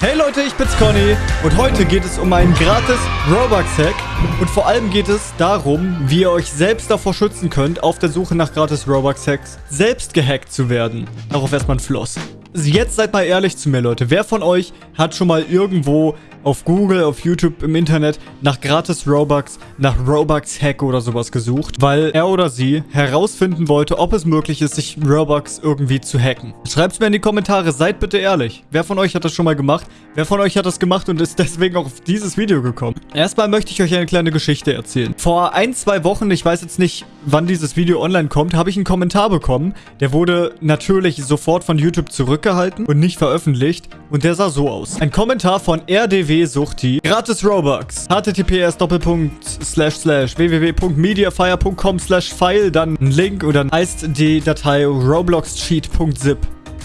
Hey Leute, ich bin's Conny und heute geht es um einen gratis Robux-Hack und vor allem geht es darum, wie ihr euch selbst davor schützen könnt, auf der Suche nach gratis Robux-Hacks selbst gehackt zu werden. Darauf erstmal ein Floss. Jetzt seid mal ehrlich zu mir, Leute. Wer von euch hat schon mal irgendwo auf Google, auf YouTube, im Internet nach gratis Robux, nach Robux-Hack oder sowas gesucht, weil er oder sie herausfinden wollte, ob es möglich ist, sich Robux irgendwie zu hacken. Schreibt's mir in die Kommentare, seid bitte ehrlich. Wer von euch hat das schon mal gemacht? Wer von euch hat das gemacht und ist deswegen auch auf dieses Video gekommen? Erstmal möchte ich euch eine kleine Geschichte erzählen. Vor ein, zwei Wochen, ich weiß jetzt nicht, wann dieses Video online kommt, habe ich einen Kommentar bekommen. Der wurde natürlich sofort von YouTube zurückgehalten und nicht veröffentlicht. Und der sah so aus. Ein Kommentar von rdw-suchti. Gratis Robux. https www.mediafire.com file. Dann ein Link und dann heißt die Datei robloxcheat.zip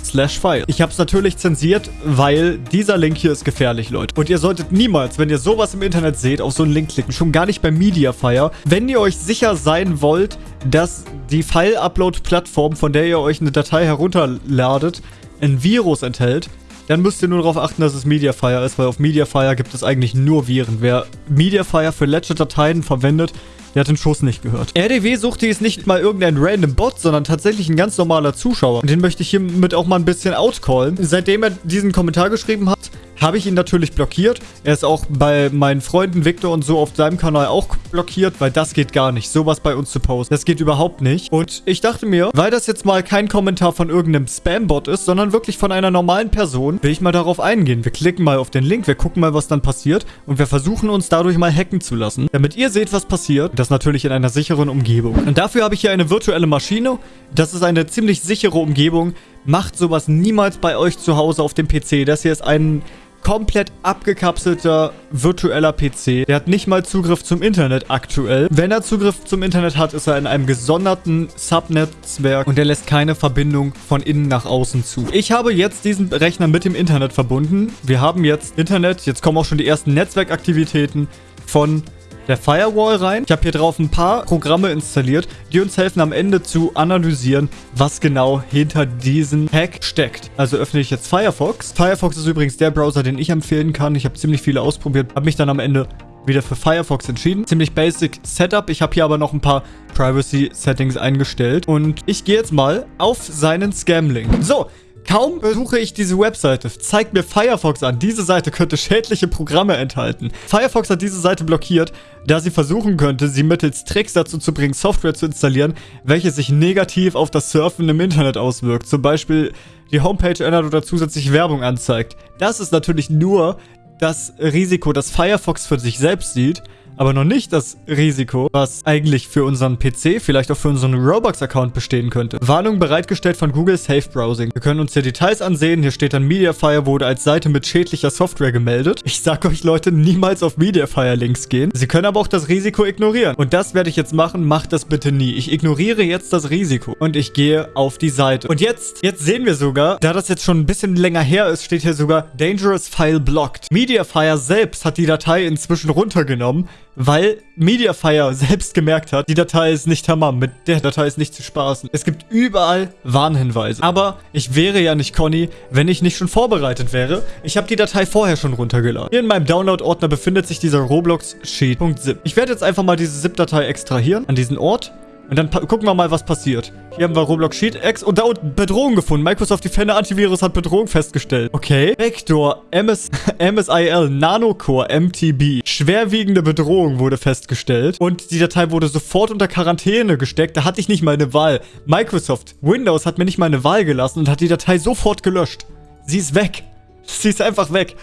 slash file. Ich habe es natürlich zensiert, weil dieser Link hier ist gefährlich, Leute. Und ihr solltet niemals, wenn ihr sowas im Internet seht, auf so einen Link klicken. Schon gar nicht bei Mediafire. Wenn ihr euch sicher sein wollt, dass die File-Upload-Plattform, von der ihr euch eine Datei herunterladet, ein Virus enthält, dann müsst ihr nur darauf achten, dass es Mediafire ist, weil auf Mediafire gibt es eigentlich nur Viren. Wer Mediafire für Ledger-Dateien verwendet, der hat den Schuss nicht gehört. RDW suchte ist nicht mal irgendein random Bot, sondern tatsächlich ein ganz normaler Zuschauer. Und den möchte ich hiermit auch mal ein bisschen outcallen. Seitdem er diesen Kommentar geschrieben hat, habe ich ihn natürlich blockiert. Er ist auch bei meinen Freunden Victor und so auf seinem Kanal auch blockiert, weil das geht gar nicht, sowas bei uns zu posten. Das geht überhaupt nicht. Und ich dachte mir, weil das jetzt mal kein Kommentar von irgendeinem Spam-Bot ist, sondern wirklich von einer normalen Person, will ich mal darauf eingehen. Wir klicken mal auf den Link, wir gucken mal, was dann passiert und wir versuchen uns dadurch mal hacken zu lassen, damit ihr seht, was passiert. Das natürlich in einer sicheren Umgebung. Und dafür habe ich hier eine virtuelle Maschine. Das ist eine ziemlich sichere Umgebung. Macht sowas niemals bei euch zu Hause auf dem PC. Das hier ist ein komplett abgekapselter virtueller PC. Der hat nicht mal Zugriff zum Internet aktuell. Wenn er Zugriff zum Internet hat, ist er in einem gesonderten Subnetzwerk und er lässt keine Verbindung von innen nach außen zu. Ich habe jetzt diesen Rechner mit dem Internet verbunden. Wir haben jetzt Internet. Jetzt kommen auch schon die ersten Netzwerkaktivitäten von der Firewall rein. Ich habe hier drauf ein paar Programme installiert, die uns helfen am Ende zu analysieren, was genau hinter diesem Hack steckt. Also öffne ich jetzt Firefox. Firefox ist übrigens der Browser, den ich empfehlen kann. Ich habe ziemlich viele ausprobiert, habe mich dann am Ende wieder für Firefox entschieden. Ziemlich basic Setup. Ich habe hier aber noch ein paar Privacy Settings eingestellt. Und ich gehe jetzt mal auf seinen Scam-Link. So, Kaum besuche ich diese Webseite, zeigt mir Firefox an, diese Seite könnte schädliche Programme enthalten. Firefox hat diese Seite blockiert, da sie versuchen könnte, sie mittels Tricks dazu zu bringen, Software zu installieren, welche sich negativ auf das Surfen im Internet auswirkt. Zum Beispiel die Homepage ändert oder zusätzlich Werbung anzeigt. Das ist natürlich nur das Risiko, das Firefox für sich selbst sieht, aber noch nicht das Risiko, was eigentlich für unseren PC, vielleicht auch für unseren Robux-Account bestehen könnte. Warnung bereitgestellt von Google Safe Browsing. Wir können uns hier Details ansehen. Hier steht dann Mediafire wurde als Seite mit schädlicher Software gemeldet. Ich sag euch Leute, niemals auf Mediafire-Links gehen. Sie können aber auch das Risiko ignorieren. Und das werde ich jetzt machen. Macht das bitte nie. Ich ignoriere jetzt das Risiko. Und ich gehe auf die Seite. Und jetzt, jetzt sehen wir sogar, da das jetzt schon ein bisschen länger her ist, steht hier sogar Dangerous File Blocked. Mediafire selbst hat die Datei inzwischen runtergenommen weil Mediafire selbst gemerkt hat, die Datei ist nicht Hammer, mit der Datei ist nicht zu spaßen. Es gibt überall Warnhinweise. Aber ich wäre ja nicht Conny, wenn ich nicht schon vorbereitet wäre. Ich habe die Datei vorher schon runtergeladen. Hier in meinem Download-Ordner befindet sich dieser Roblox-Sheet.zip. Ich werde jetzt einfach mal diese ZIP-Datei extrahieren an diesen Ort und dann gucken wir mal, was passiert. Hier haben wir Roblox Sheet X und da unten Bedrohung gefunden. Microsoft Defender Antivirus hat Bedrohung festgestellt. Okay. Vector MS, MSIL Nanocore MTB. Schwerwiegende Bedrohung wurde festgestellt. Und die Datei wurde sofort unter Quarantäne gesteckt. Da hatte ich nicht mal eine Wahl. Microsoft Windows hat mir nicht mal eine Wahl gelassen und hat die Datei sofort gelöscht. Sie ist weg. Sie ist einfach weg.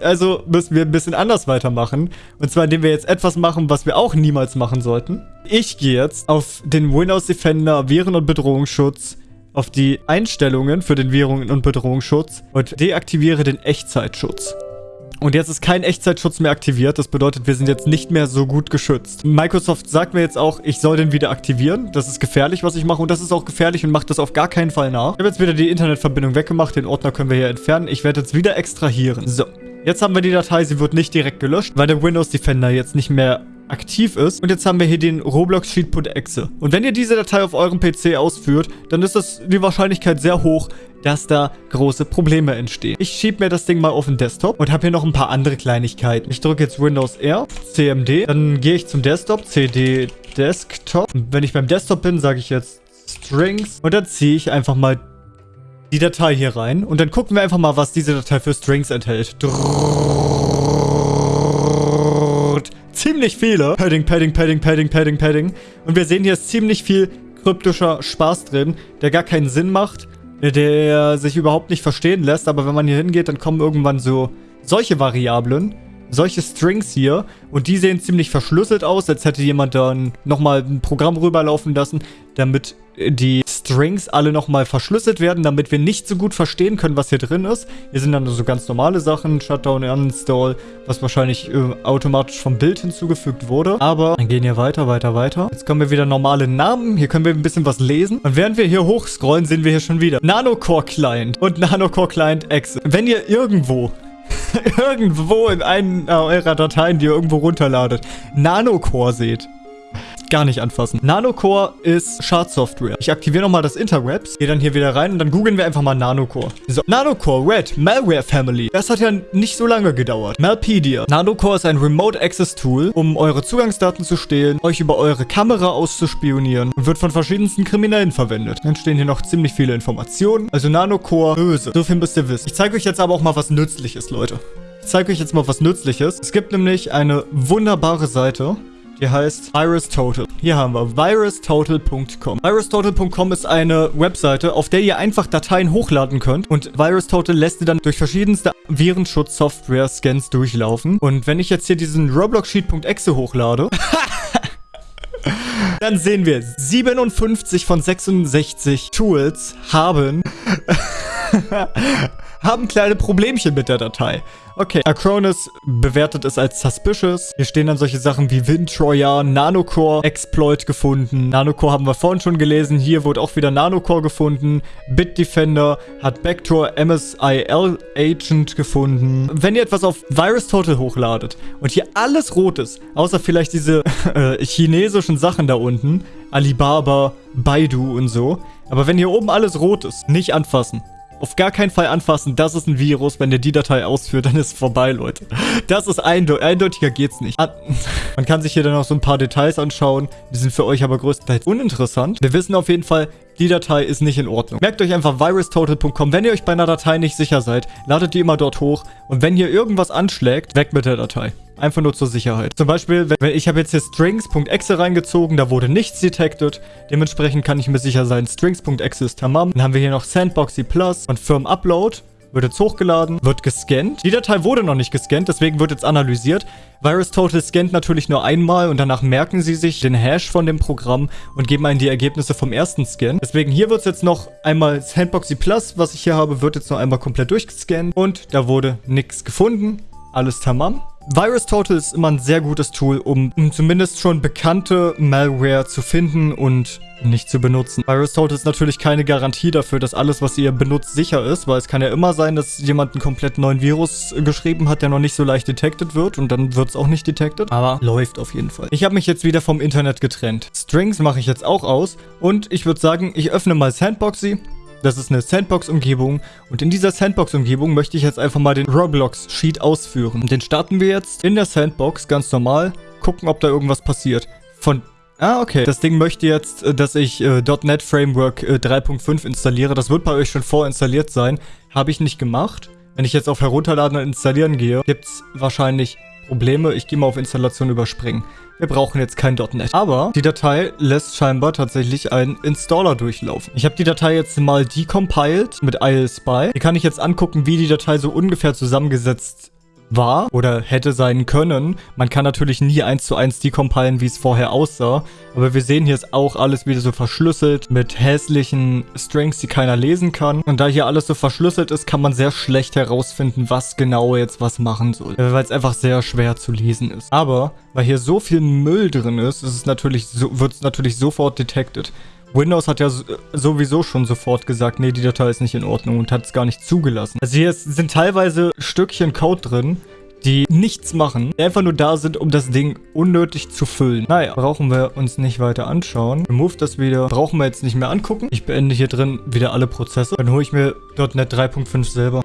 Also müssen wir ein bisschen anders weitermachen. Und zwar, indem wir jetzt etwas machen, was wir auch niemals machen sollten. Ich gehe jetzt auf den Windows Defender Viren- und Bedrohungsschutz, auf die Einstellungen für den Viren- und Bedrohungsschutz und deaktiviere den Echtzeitschutz. Und jetzt ist kein Echtzeitschutz mehr aktiviert. Das bedeutet, wir sind jetzt nicht mehr so gut geschützt. Microsoft sagt mir jetzt auch, ich soll den wieder aktivieren. Das ist gefährlich, was ich mache. Und das ist auch gefährlich und macht das auf gar keinen Fall nach. Ich habe jetzt wieder die Internetverbindung weggemacht. Den Ordner können wir hier entfernen. Ich werde jetzt wieder extrahieren. So. Jetzt haben wir die Datei, sie wird nicht direkt gelöscht, weil der Windows Defender jetzt nicht mehr aktiv ist. Und jetzt haben wir hier den Roblox Sheet.exe. Und wenn ihr diese Datei auf eurem PC ausführt, dann ist das die Wahrscheinlichkeit sehr hoch, dass da große Probleme entstehen. Ich schiebe mir das Ding mal auf den Desktop und habe hier noch ein paar andere Kleinigkeiten. Ich drücke jetzt Windows R, CMD, dann gehe ich zum Desktop, CD Desktop. Und wenn ich beim Desktop bin, sage ich jetzt Strings und dann ziehe ich einfach mal die Datei hier rein und dann gucken wir einfach mal, was diese Datei für Strings enthält. Ziemlich viele. Padding, Padding, Padding, Padding, Padding, Padding. Und wir sehen hier ist ziemlich viel kryptischer Spaß drin, der gar keinen Sinn macht, der sich überhaupt nicht verstehen lässt. Aber wenn man hier hingeht, dann kommen irgendwann so solche Variablen, solche Strings hier. Und die sehen ziemlich verschlüsselt aus, als hätte jemand dann nochmal ein Programm rüberlaufen lassen, damit die Strings alle nochmal verschlüsselt werden, damit wir nicht so gut verstehen können, was hier drin ist. Hier sind dann so ganz normale Sachen, Shutdown, Uninstall, was wahrscheinlich äh, automatisch vom Bild hinzugefügt wurde. Aber dann gehen hier weiter, weiter, weiter. Jetzt kommen wir wieder normale Namen. Hier können wir ein bisschen was lesen. Und während wir hier hochscrollen, sehen wir hier schon wieder Nanocore Client und Nanocore Client Exe. Wenn ihr irgendwo irgendwo in einen eurer Dateien, die ihr irgendwo runterladet, Nanocore seht, gar nicht anfassen. Nanocore ist Schadsoftware. Ich aktiviere nochmal das Interwebs, gehe dann hier wieder rein und dann googeln wir einfach mal Nanocore. So, Nanocore Red Malware Family. Das hat ja nicht so lange gedauert. Malpedia. Nanocore ist ein Remote Access Tool, um eure Zugangsdaten zu stehlen, euch über eure Kamera auszuspionieren und wird von verschiedensten Kriminellen verwendet. Dann stehen hier noch ziemlich viele Informationen. Also Nanocore böse. So viel müsst ihr wissen. Ich zeige euch jetzt aber auch mal was Nützliches, Leute. Ich zeige euch jetzt mal was Nützliches. Es gibt nämlich eine wunderbare Seite, die heißt VirusTotal. Hier haben wir virustotal.com. VirusTotal.com ist eine Webseite, auf der ihr einfach Dateien hochladen könnt. Und VirusTotal lässt ihr dann durch verschiedenste Virenschutz-Software-Scans durchlaufen. Und wenn ich jetzt hier diesen Roblox-Sheet.exe hochlade... Dann sehen wir, 57 von 66 Tools haben haben kleine Problemchen mit der Datei. Okay, Acronis bewertet es als suspicious. Hier stehen dann solche Sachen wie WinTrojan, Nanocore, Exploit gefunden. Nanocore haben wir vorhin schon gelesen. Hier wurde auch wieder Nanocore gefunden. Bitdefender hat Backdoor MSIL Agent gefunden. Wenn ihr etwas auf VirusTotal hochladet und hier alles rot ist, außer vielleicht diese äh, chinesischen Sachen da unten, Alibaba, Baidu und so. Aber wenn hier oben alles rot ist, nicht anfassen. Auf gar keinen Fall anfassen, das ist ein Virus. Wenn ihr die Datei ausführt, dann ist es vorbei, Leute. Das ist eindeutig. Eindeutiger geht's nicht. An Man kann sich hier dann noch so ein paar Details anschauen. Die sind für euch aber größtenteils uninteressant. Wir wissen auf jeden Fall, die Datei ist nicht in Ordnung. Merkt euch einfach virustotal.com. Wenn ihr euch bei einer Datei nicht sicher seid, ladet die immer dort hoch. Und wenn hier irgendwas anschlägt, weg mit der Datei. Einfach nur zur Sicherheit. Zum Beispiel, wenn ich habe jetzt hier strings.exe reingezogen, da wurde nichts detected. Dementsprechend kann ich mir sicher sein, strings.exe ist tamam. Dann haben wir hier noch sandboxy plus und firm upload wird jetzt hochgeladen, wird gescannt. Die Datei wurde noch nicht gescannt, deswegen wird jetzt analysiert. VirusTotal scannt natürlich nur einmal und danach merken sie sich den Hash von dem Programm und geben einen die Ergebnisse vom ersten Scan. Deswegen hier wird es jetzt noch einmal Sandboxy Plus, was ich hier habe, wird jetzt noch einmal komplett durchgescannt und da wurde nichts gefunden. Alles tamam. VirusTotal ist immer ein sehr gutes Tool, um, um zumindest schon bekannte Malware zu finden und nicht zu benutzen. VirusTotal ist natürlich keine Garantie dafür, dass alles, was ihr benutzt, sicher ist, weil es kann ja immer sein, dass jemand einen komplett neuen Virus geschrieben hat, der noch nicht so leicht detected wird und dann wird es auch nicht detected. Aber läuft auf jeden Fall. Ich habe mich jetzt wieder vom Internet getrennt. Strings mache ich jetzt auch aus und ich würde sagen, ich öffne mal Sandboxy das ist eine Sandbox-Umgebung und in dieser Sandbox-Umgebung möchte ich jetzt einfach mal den Roblox-Sheet ausführen. Den starten wir jetzt in der Sandbox, ganz normal, gucken, ob da irgendwas passiert. Von Ah, okay. Das Ding möchte jetzt, äh, dass ich äh, .NET Framework äh, 3.5 installiere. Das wird bei euch schon vorinstalliert sein. Habe ich nicht gemacht. Wenn ich jetzt auf Herunterladen und Installieren gehe, gibt es wahrscheinlich Probleme. Ich gehe mal auf Installation überspringen. Wir brauchen jetzt kein .NET. Aber die Datei lässt scheinbar tatsächlich einen Installer durchlaufen. Ich habe die Datei jetzt mal decompiled mit ILSpy. Hier kann ich jetzt angucken, wie die Datei so ungefähr zusammengesetzt war oder hätte sein können. Man kann natürlich nie eins zu eins decompilen, wie es vorher aussah. Aber wir sehen, hier ist auch alles wieder so verschlüsselt mit hässlichen Strings, die keiner lesen kann. Und da hier alles so verschlüsselt ist, kann man sehr schlecht herausfinden, was genau jetzt was machen soll. Weil es einfach sehr schwer zu lesen ist. Aber weil hier so viel Müll drin ist, ist es natürlich so, wird es natürlich sofort detected. Windows hat ja sowieso schon sofort gesagt, nee, die Datei ist nicht in Ordnung und hat es gar nicht zugelassen. Also hier sind teilweise Stückchen Code drin, die nichts machen, die einfach nur da sind, um das Ding unnötig zu füllen. Naja, brauchen wir uns nicht weiter anschauen. Remove das wieder. Brauchen wir jetzt nicht mehr angucken. Ich beende hier drin wieder alle Prozesse. Dann hole ich mir .NET 3.5 selber.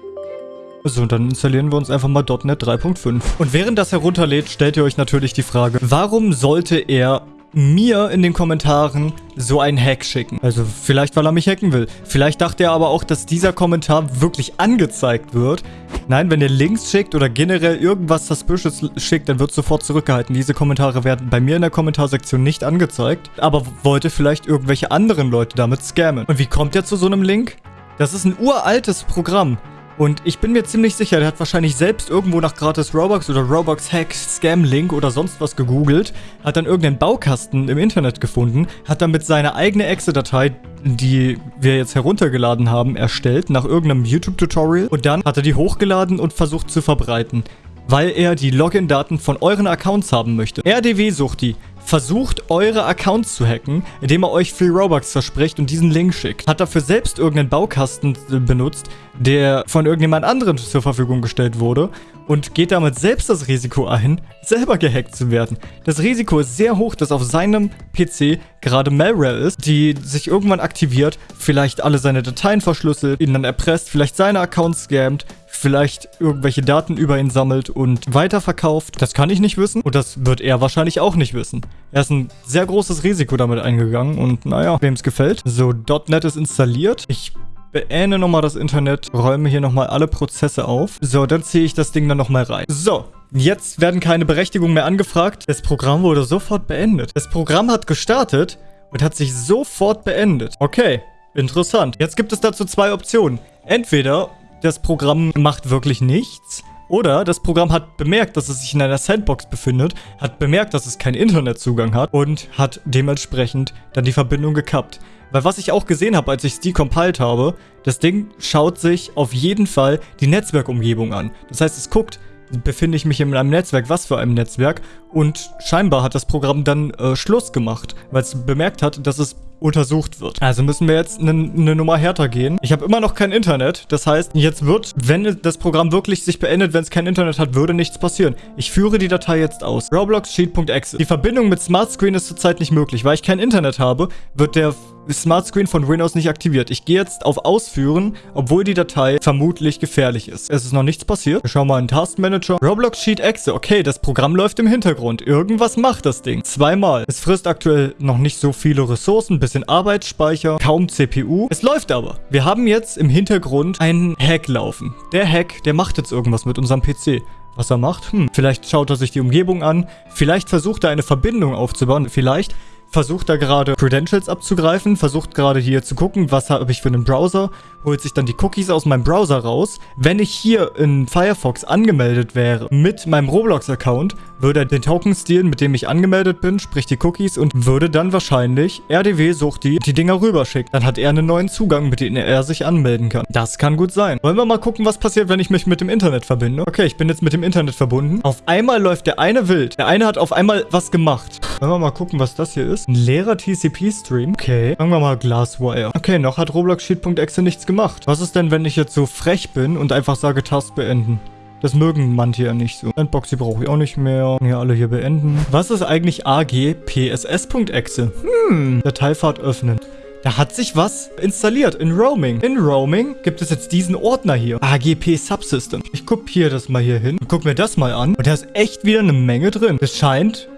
So, dann installieren wir uns einfach mal .NET 3.5. Und während das herunterlädt, stellt ihr euch natürlich die Frage, warum sollte er mir in den Kommentaren so einen Hack schicken. Also vielleicht, weil er mich hacken will. Vielleicht dachte er aber auch, dass dieser Kommentar wirklich angezeigt wird. Nein, wenn ihr Links schickt oder generell irgendwas Suspicious schickt, dann wird sofort zurückgehalten. Diese Kommentare werden bei mir in der Kommentarsektion nicht angezeigt, aber wollte vielleicht irgendwelche anderen Leute damit scammen. Und wie kommt er zu so einem Link? Das ist ein uraltes Programm. Und ich bin mir ziemlich sicher, der hat wahrscheinlich selbst irgendwo nach gratis Robux oder Robux Hack, Scam Link oder sonst was gegoogelt, hat dann irgendeinen Baukasten im Internet gefunden, hat damit seine eigene Exe-Datei, die wir jetzt heruntergeladen haben, erstellt, nach irgendeinem YouTube-Tutorial. Und dann hat er die hochgeladen und versucht zu verbreiten weil er die Login-Daten von euren Accounts haben möchte. RDW sucht die versucht, eure Accounts zu hacken, indem er euch Free Robux verspricht und diesen Link schickt. Hat dafür selbst irgendeinen Baukasten äh, benutzt, der von irgendjemand anderem zur Verfügung gestellt wurde und geht damit selbst das Risiko ein, selber gehackt zu werden. Das Risiko ist sehr hoch, dass auf seinem PC gerade Malware ist, die sich irgendwann aktiviert, vielleicht alle seine Dateien verschlüsselt, ihn dann erpresst, vielleicht seine Accounts scammt, vielleicht irgendwelche Daten über ihn sammelt und weiterverkauft. Das kann ich nicht wissen und das wird er wahrscheinlich auch nicht wissen. Er ist ein sehr großes Risiko damit eingegangen und naja, wem es gefällt. So, .NET ist installiert. Ich beende nochmal das Internet, räume hier nochmal alle Prozesse auf. So, dann ziehe ich das Ding dann nochmal rein. So, jetzt werden keine Berechtigungen mehr angefragt. Das Programm wurde sofort beendet. Das Programm hat gestartet und hat sich sofort beendet. Okay, interessant. Jetzt gibt es dazu zwei Optionen. Entweder das Programm macht wirklich nichts. Oder das Programm hat bemerkt, dass es sich in einer Sandbox befindet, hat bemerkt, dass es keinen Internetzugang hat und hat dementsprechend dann die Verbindung gekappt. Weil was ich auch gesehen habe, als ich es decompiled habe, das Ding schaut sich auf jeden Fall die Netzwerkumgebung an. Das heißt, es guckt, befinde ich mich in einem Netzwerk, was für einem Netzwerk und scheinbar hat das Programm dann äh, Schluss gemacht, weil es bemerkt hat, dass es untersucht wird. Also müssen wir jetzt eine ne Nummer härter gehen. Ich habe immer noch kein Internet. Das heißt, jetzt wird, wenn das Programm wirklich sich beendet, wenn es kein Internet hat, würde nichts passieren. Ich führe die Datei jetzt aus. Roblox Sheet.exe. Die Verbindung mit Smart Screen ist zurzeit nicht möglich. Weil ich kein Internet habe, wird der Smart Screen von Windows nicht aktiviert. Ich gehe jetzt auf Ausführen, obwohl die Datei vermutlich gefährlich ist. Es ist noch nichts passiert. Wir schauen mal in Task Manager. Roblox Sheet Exe. Okay, das Programm läuft im Hintergrund. Irgendwas macht das Ding. Zweimal. Es frisst aktuell noch nicht so viele Ressourcen, bisschen Arbeitsspeicher, kaum CPU. Es läuft aber. Wir haben jetzt im Hintergrund einen Hack laufen. Der Hack, der macht jetzt irgendwas mit unserem PC. Was er macht? Hm, vielleicht schaut er sich die Umgebung an. Vielleicht versucht er eine Verbindung aufzubauen. Vielleicht versucht da gerade Credentials abzugreifen, versucht gerade hier zu gucken, was habe ich für einen Browser, holt sich dann die Cookies aus meinem Browser raus. Wenn ich hier in Firefox angemeldet wäre mit meinem Roblox-Account, würde er den Token stehlen, mit dem ich angemeldet bin, sprich die Cookies und würde dann wahrscheinlich RDW sucht die, die Dinger rüberschicken. Dann hat er einen neuen Zugang, mit dem er sich anmelden kann. Das kann gut sein. Wollen wir mal gucken, was passiert, wenn ich mich mit dem Internet verbinde? Okay, ich bin jetzt mit dem Internet verbunden. Auf einmal läuft der eine wild. Der eine hat auf einmal was gemacht. Wollen wir mal gucken, was das hier ist? Ein leerer TCP-Stream. Okay. Sagen wir mal Glasswire. Okay, noch hat Roblox Sheet.exe nichts gemacht. Was ist denn, wenn ich jetzt so frech bin und einfach sage Task beenden? Das mögen manche ja nicht so. Sandboxy brauche ich auch nicht mehr. Hier alle hier beenden. Was ist eigentlich agpss.exe? Hm, Dateifahrt öffnen. Da hat sich was installiert in Roaming. In Roaming gibt es jetzt diesen Ordner hier. AGP Subsystem. Ich kopiere das mal hier hin und guck mir das mal an. Und da ist echt wieder eine Menge drin. Es scheint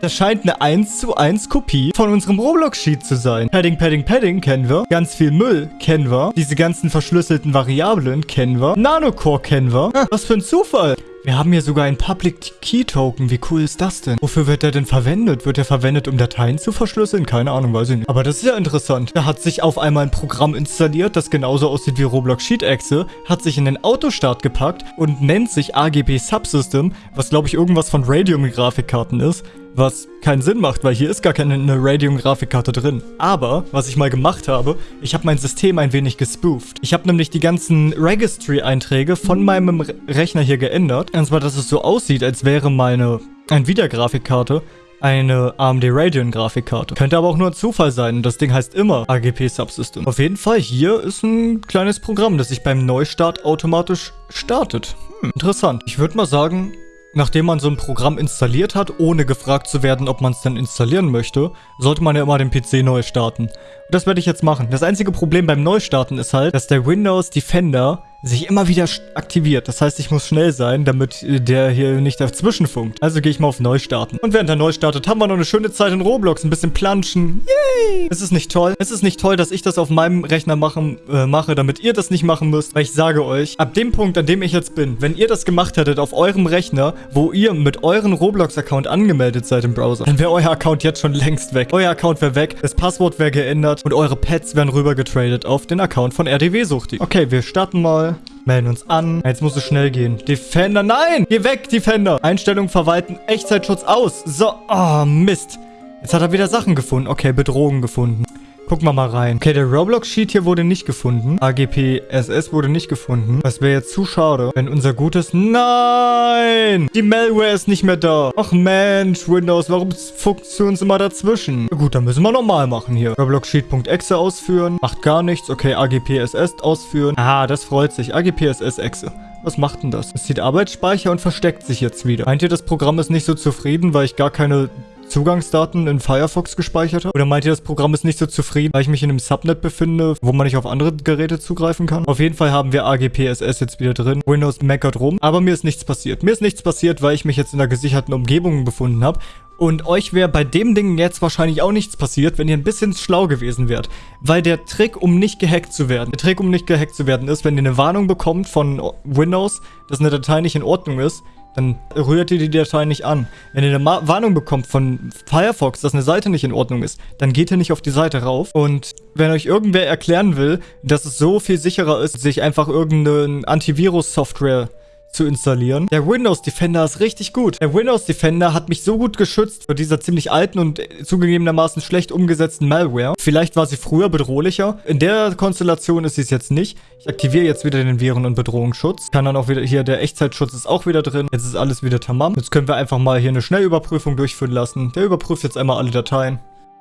das scheint eine 1 zu 1 Kopie von unserem Roblox-Sheet zu sein. Padding, Padding, Padding kennen wir. Ganz viel Müll kennen wir. Diese ganzen verschlüsselten Variablen kennen wir. Nanocore kennen wir. Was für ein Zufall. Wir haben hier sogar einen Public Key Token. Wie cool ist das denn? Wofür wird der denn verwendet? Wird der verwendet, um Dateien zu verschlüsseln? Keine Ahnung, weiß ich nicht. Aber das ist ja interessant. Da hat sich auf einmal ein Programm installiert, das genauso aussieht wie Roblox Sheet Exe, hat sich in den Autostart gepackt und nennt sich AGB Subsystem, was glaube ich irgendwas von Radeon-Grafikkarten ist was keinen Sinn macht, weil hier ist gar keine Radeon-Grafikkarte drin. Aber, was ich mal gemacht habe, ich habe mein System ein wenig gespooft. Ich habe nämlich die ganzen Registry-Einträge von meinem Rechner hier geändert. Und zwar, dass es so aussieht, als wäre meine Nvidia-Grafikkarte eine AMD Radeon Grafikkarte. Könnte aber auch nur ein Zufall sein. Das Ding heißt immer AGP Subsystem. Auf jeden Fall, hier ist ein kleines Programm, das sich beim Neustart automatisch startet. Hm, interessant. Ich würde mal sagen, Nachdem man so ein Programm installiert hat, ohne gefragt zu werden, ob man es denn installieren möchte, sollte man ja immer den PC neu starten. Und das werde ich jetzt machen. Das einzige Problem beim Neustarten ist halt, dass der Windows Defender sich immer wieder aktiviert. Das heißt, ich muss schnell sein, damit äh, der hier nicht dazwischen funkt. Also gehe ich mal auf Neustarten. Und während er neu startet, haben wir noch eine schöne Zeit in Roblox. Ein bisschen planschen. Yay! Es ist nicht toll. Es ist nicht toll, dass ich das auf meinem Rechner machen, äh, mache, damit ihr das nicht machen müsst. Weil ich sage euch, ab dem Punkt, an dem ich jetzt bin, wenn ihr das gemacht hättet auf eurem Rechner, wo ihr mit eurem Roblox-Account angemeldet seid im Browser, dann wäre euer Account jetzt schon längst weg. Euer Account wäre weg, das Passwort wäre geändert und eure Pets wären rübergetradet auf den Account von RDW-Suchti. Okay, wir starten mal Melden uns an. Jetzt muss es schnell gehen. Defender, nein! Geh weg, Defender! Einstellung verwalten, Echtzeitschutz aus. So, oh, Mist. Jetzt hat er wieder Sachen gefunden. Okay, Bedrohung gefunden. Gucken wir mal rein. Okay, der Roblox-Sheet hier wurde nicht gefunden. AGP SS wurde nicht gefunden. Das wäre jetzt zu schade, wenn unser gutes... Nein! Die Malware ist nicht mehr da. Ach Mensch, Windows, warum fuchst du uns immer dazwischen? Gut, dann müssen wir nochmal machen hier. Roblox-Sheet.exe ausführen. Macht gar nichts. Okay, AGP SS ausführen. Ah, das freut sich. AGP SS exe. Was macht denn das? Es zieht Arbeitsspeicher und versteckt sich jetzt wieder. Meint ihr, das Programm ist nicht so zufrieden, weil ich gar keine Zugangsdaten in Firefox gespeichert habe? Oder meint ihr, das Programm ist nicht so zufrieden, weil ich mich in einem Subnet befinde, wo man nicht auf andere Geräte zugreifen kann? Auf jeden Fall haben wir AGPSS jetzt wieder drin. Windows meckert rum, aber mir ist nichts passiert. Mir ist nichts passiert, weil ich mich jetzt in einer gesicherten Umgebung befunden habe. Und euch wäre bei dem Ding jetzt wahrscheinlich auch nichts passiert, wenn ihr ein bisschen schlau gewesen wärt. Weil der Trick, um nicht gehackt zu werden, der Trick, um nicht gehackt zu werden, ist, wenn ihr eine Warnung bekommt von Windows, dass eine Datei nicht in Ordnung ist, dann rührt ihr die Datei nicht an. Wenn ihr eine Ma Warnung bekommt von Firefox, dass eine Seite nicht in Ordnung ist, dann geht ihr nicht auf die Seite rauf. Und wenn euch irgendwer erklären will, dass es so viel sicherer ist, sich einfach irgendeine Antivirus-Software zu installieren. Der Windows Defender ist richtig gut. Der Windows Defender hat mich so gut geschützt vor dieser ziemlich alten und zugegebenermaßen schlecht umgesetzten Malware. Vielleicht war sie früher bedrohlicher. In der Konstellation ist sie es jetzt nicht. Ich aktiviere jetzt wieder den Viren- und Bedrohungsschutz. Kann dann auch wieder, hier der Echtzeitschutz ist auch wieder drin. Jetzt ist alles wieder tamam. Jetzt können wir einfach mal hier eine Schnellüberprüfung durchführen lassen. Der überprüft jetzt einmal alle Dateien.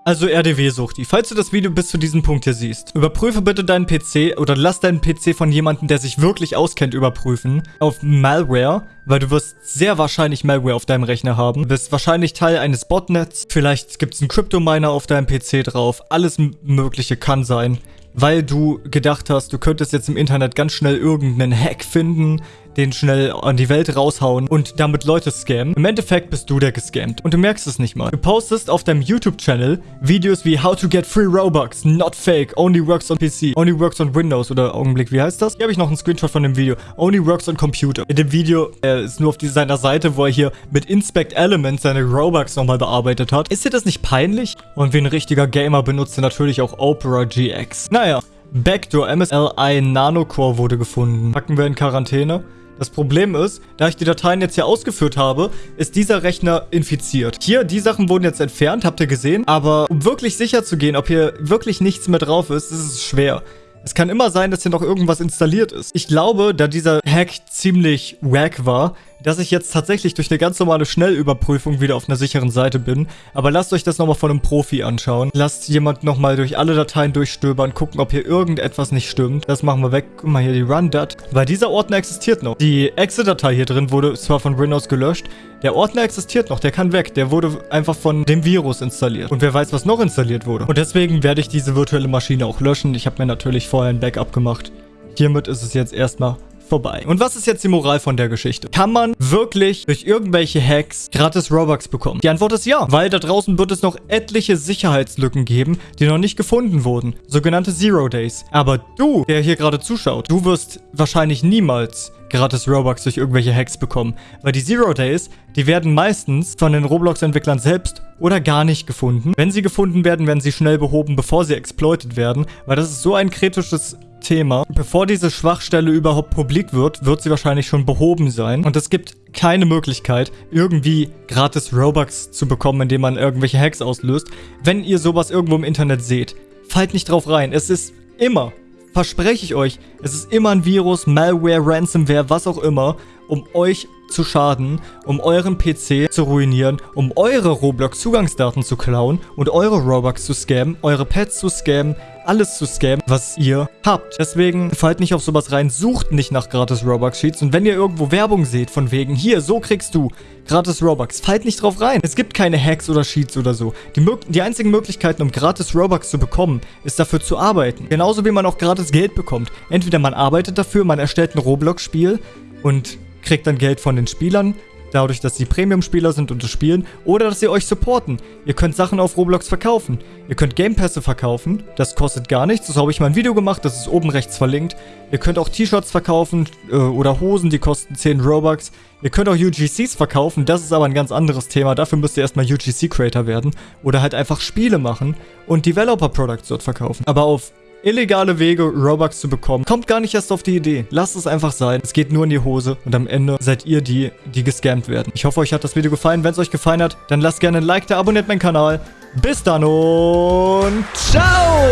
Also RDW-Suchti, falls du das Video bis zu diesem Punkt hier siehst, überprüfe bitte deinen PC oder lass deinen PC von jemandem, der sich wirklich auskennt, überprüfen auf Malware, weil du wirst sehr wahrscheinlich Malware auf deinem Rechner haben. Du bist wahrscheinlich Teil eines Botnets, vielleicht gibt es einen Crypto-Miner auf deinem PC drauf, alles mögliche kann sein. Weil du gedacht hast, du könntest jetzt im Internet ganz schnell irgendeinen Hack finden, den schnell an die Welt raushauen und damit Leute scammen. Im Endeffekt bist du der gescammt und du merkst es nicht mal. Du postest auf deinem YouTube-Channel Videos wie How to get free Robux, not fake, only works on PC, only works on Windows oder Augenblick, wie heißt das? Hier habe ich noch einen Screenshot von dem Video. Only works on Computer. In dem Video er ist nur auf seiner Seite, wo er hier mit Inspect Elements seine Robux nochmal bearbeitet hat. Ist dir das nicht peinlich? Und wie ein richtiger Gamer benutzt er natürlich auch Opera GX. Naja. Backdoor MSLI Nanocore wurde gefunden. Packen wir in Quarantäne. Das Problem ist, da ich die Dateien jetzt hier ausgeführt habe, ist dieser Rechner infiziert. Hier, die Sachen wurden jetzt entfernt, habt ihr gesehen. Aber um wirklich sicher zu gehen, ob hier wirklich nichts mehr drauf ist, ist es schwer. Es kann immer sein, dass hier noch irgendwas installiert ist. Ich glaube, da dieser Hack ziemlich wack war, dass ich jetzt tatsächlich durch eine ganz normale Schnellüberprüfung wieder auf einer sicheren Seite bin. Aber lasst euch das nochmal von einem Profi anschauen. Lasst jemand nochmal durch alle Dateien durchstöbern, gucken, ob hier irgendetwas nicht stimmt. Das machen wir weg. Guck mal hier, die Run.dat. Weil dieser Ordner existiert noch. Die Exe-Datei hier drin wurde zwar von Windows gelöscht. Der Ordner existiert noch, der kann weg. Der wurde einfach von dem Virus installiert. Und wer weiß, was noch installiert wurde. Und deswegen werde ich diese virtuelle Maschine auch löschen. Ich habe mir natürlich vorher ein Backup gemacht. Hiermit ist es jetzt erstmal vorbei. Und was ist jetzt die Moral von der Geschichte? Kann man wirklich durch irgendwelche Hacks gratis Robux bekommen? Die Antwort ist ja, weil da draußen wird es noch etliche Sicherheitslücken geben, die noch nicht gefunden wurden. Sogenannte Zero Days. Aber du, der hier gerade zuschaut, du wirst wahrscheinlich niemals gratis Robux durch irgendwelche Hacks bekommen. Weil die Zero Days, die werden meistens von den Roblox-Entwicklern selbst oder gar nicht gefunden. Wenn sie gefunden werden, werden sie schnell behoben, bevor sie exploited werden. Weil das ist so ein kritisches Thema. Bevor diese Schwachstelle überhaupt publik wird, wird sie wahrscheinlich schon behoben sein. Und es gibt keine Möglichkeit, irgendwie gratis Robux zu bekommen, indem man irgendwelche Hacks auslöst. Wenn ihr sowas irgendwo im Internet seht, fallt nicht drauf rein. Es ist immer, verspreche ich euch, es ist immer ein Virus, Malware, Ransomware, was auch immer. Um euch zu schaden, um euren PC zu ruinieren, um eure Roblox-Zugangsdaten zu klauen und eure Robux zu scammen, eure Pets zu scammen, alles zu scammen, was ihr habt. Deswegen fallt nicht auf sowas rein, sucht nicht nach gratis Robux-Sheets und wenn ihr irgendwo Werbung seht von wegen, hier, so kriegst du gratis Robux, fallt nicht drauf rein. Es gibt keine Hacks oder Sheets oder so. Die, die einzigen Möglichkeiten, um gratis Robux zu bekommen, ist dafür zu arbeiten. Genauso wie man auch gratis Geld bekommt. Entweder man arbeitet dafür, man erstellt ein Roblox-Spiel und kriegt dann Geld von den Spielern, dadurch, dass sie Premium-Spieler sind und das spielen, oder dass sie euch supporten. Ihr könnt Sachen auf Roblox verkaufen. Ihr könnt Game Pässe verkaufen, das kostet gar nichts. Das habe ich mal ein Video gemacht, das ist oben rechts verlinkt. Ihr könnt auch T-Shirts verkaufen äh, oder Hosen, die kosten 10 Robux. Ihr könnt auch UGCs verkaufen, das ist aber ein ganz anderes Thema. Dafür müsst ihr erstmal UGC-Creator werden oder halt einfach Spiele machen und Developer-Products dort verkaufen. Aber auf illegale Wege, Robux zu bekommen. Kommt gar nicht erst auf die Idee. Lasst es einfach sein. Es geht nur in die Hose und am Ende seid ihr die, die gescammt werden. Ich hoffe, euch hat das Video gefallen. Wenn es euch gefallen hat, dann lasst gerne ein Like da, abonniert meinen Kanal. Bis dann und ciao!